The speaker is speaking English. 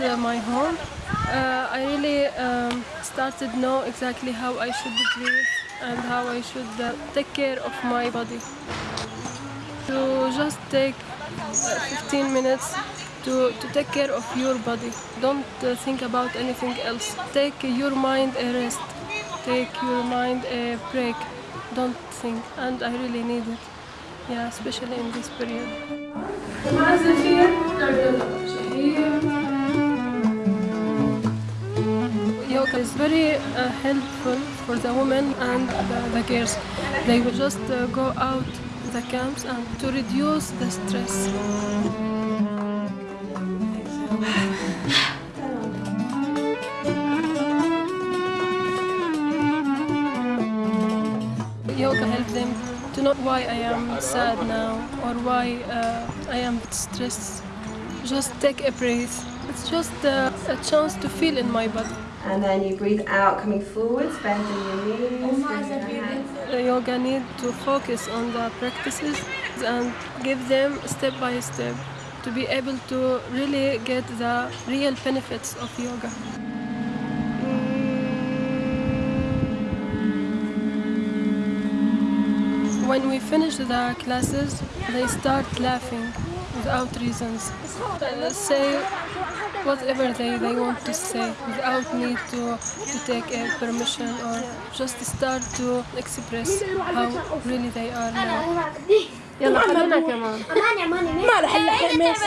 uh, my home. Uh, I really um, started know exactly how I should breathe and how I should uh, take care of my body. To just take uh, 15 minutes to, to take care of your body. Don't uh, think about anything else. Take your mind a rest. Take your mind a break. Don't think. And I really need it. Yeah, especially in this period. Yoga is very uh, helpful for the women and the, the girls. They will just uh, go out the camps and to reduce the stress. Yoga helps them to know why I am sad now or why uh, I am stressed. Just take a breath. It's just uh, a chance to feel in my body. And then you breathe out, coming forwards, bending your knees. bending your hands. The yoga need to focus on the practices and give them step by step to be able to really get the real benefits of yoga. When we finish the classes, they start laughing without reasons. Uh, say whatever they, they want to say without need to, to take a permission or just start to express how really they are now. يلا خلينا كمان ما رح الا حمص